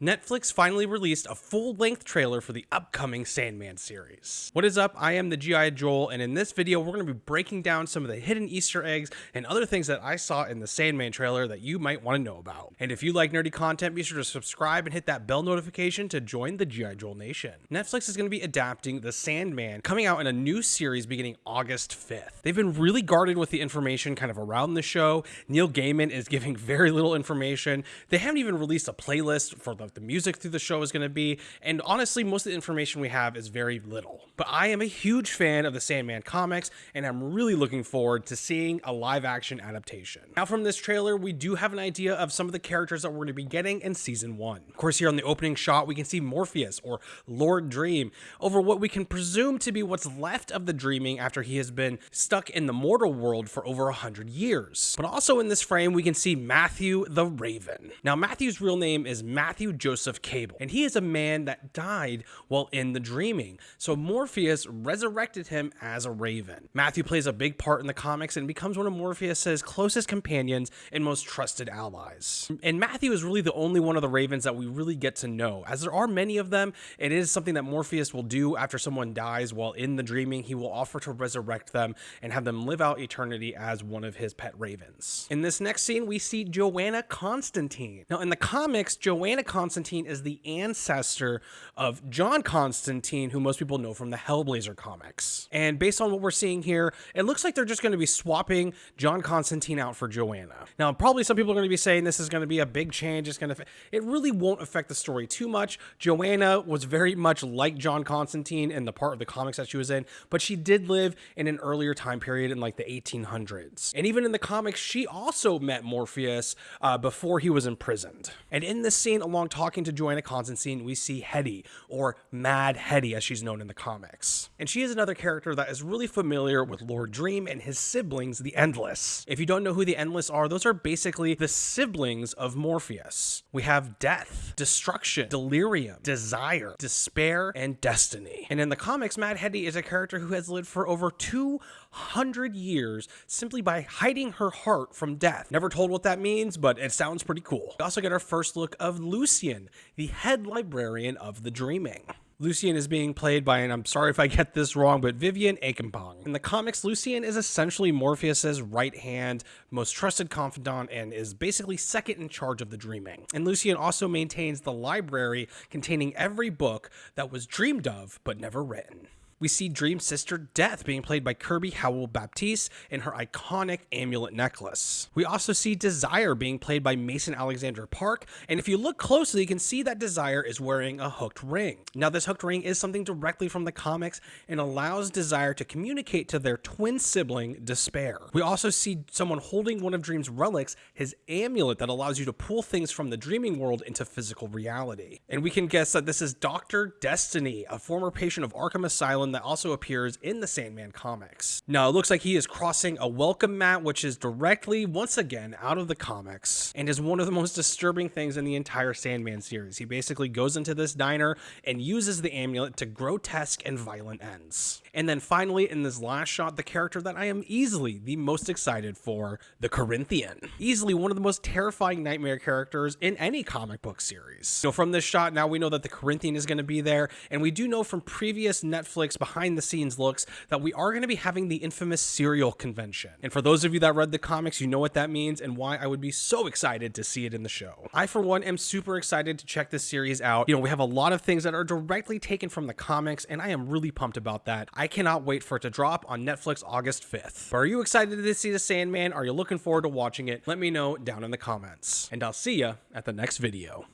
Netflix finally released a full length trailer for the upcoming Sandman series. What is up? I am the G.I. Joel, and in this video, we're going to be breaking down some of the hidden Easter eggs and other things that I saw in the Sandman trailer that you might want to know about. And if you like nerdy content, be sure to subscribe and hit that bell notification to join the G.I. Joel Nation. Netflix is going to be adapting The Sandman, coming out in a new series beginning August 5th. They've been really guarded with the information kind of around the show. Neil Gaiman is giving very little information. They haven't even released a playlist for the the music through the show is going to be. And honestly, most of the information we have is very little. But I am a huge fan of the Sandman comics, and I'm really looking forward to seeing a live action adaptation. Now, from this trailer, we do have an idea of some of the characters that we're going to be getting in season one. Of course, here on the opening shot, we can see Morpheus or Lord Dream over what we can presume to be what's left of the dreaming after he has been stuck in the mortal world for over a hundred years. But also in this frame, we can see Matthew the Raven. Now, Matthew's real name is Matthew Joseph Cable, and he is a man that died while in the dreaming. So Morpheus resurrected him as a raven. Matthew plays a big part in the comics and becomes one of Morpheus's closest companions and most trusted allies. And Matthew is really the only one of the ravens that we really get to know. As there are many of them, it is something that Morpheus will do after someone dies while in the dreaming. He will offer to resurrect them and have them live out eternity as one of his pet ravens. In this next scene, we see Joanna Constantine. Now, in the comics, Joanna Constantine Constantine is the ancestor of John Constantine, who most people know from the Hellblazer comics. And based on what we're seeing here, it looks like they're just going to be swapping John Constantine out for Joanna. Now, probably some people are going to be saying this is going to be a big change. It's going to, it really won't affect the story too much. Joanna was very much like John Constantine in the part of the comics that she was in, but she did live in an earlier time period in like the 1800s. And even in the comics, she also met Morpheus uh, before he was imprisoned. And in this scene, along talking to Joanna Constantine, we see Hetty, or Mad Hetty as she's known in the comics. And she is another character that is really familiar with Lord Dream and his siblings, the Endless. If you don't know who the Endless are, those are basically the siblings of Morpheus. We have death, destruction, delirium, desire, despair, and destiny. And in the comics, Mad Hetty is a character who has lived for over 200 years simply by hiding her heart from death. Never told what that means, but it sounds pretty cool. We also get our first look of Lucian, the head librarian of the Dreaming. Lucian is being played by, and I'm sorry if I get this wrong, but Vivienne Acheampong. In the comics, Lucian is essentially Morpheus's right hand, most trusted confidant, and is basically second in charge of the dreaming. And Lucian also maintains the library containing every book that was dreamed of but never written we see Dream's sister Death being played by Kirby Howell Baptiste in her iconic amulet necklace. We also see Desire being played by Mason Alexander Park, and if you look closely, you can see that Desire is wearing a hooked ring. Now, this hooked ring is something directly from the comics and allows Desire to communicate to their twin sibling, Despair. We also see someone holding one of Dream's relics, his amulet that allows you to pull things from the dreaming world into physical reality. And we can guess that this is Dr. Destiny, a former patient of Arkham Asylum that also appears in the Sandman comics. Now, it looks like he is crossing a welcome mat, which is directly, once again, out of the comics, and is one of the most disturbing things in the entire Sandman series. He basically goes into this diner and uses the amulet to grotesque and violent ends. And then finally, in this last shot, the character that I am easily the most excited for, the Corinthian. Easily one of the most terrifying nightmare characters in any comic book series. So from this shot, now we know that the Corinthian is going to be there, and we do know from previous Netflix behind the scenes looks that we are going to be having the infamous serial convention. And for those of you that read the comics, you know what that means and why I would be so excited to see it in the show. I, for one, am super excited to check this series out. You know, we have a lot of things that are directly taken from the comics, and I am really pumped about that. I cannot wait for it to drop on Netflix August 5th. But are you excited to see The Sandman? Are you looking forward to watching it? Let me know down in the comments. And I'll see ya at the next video.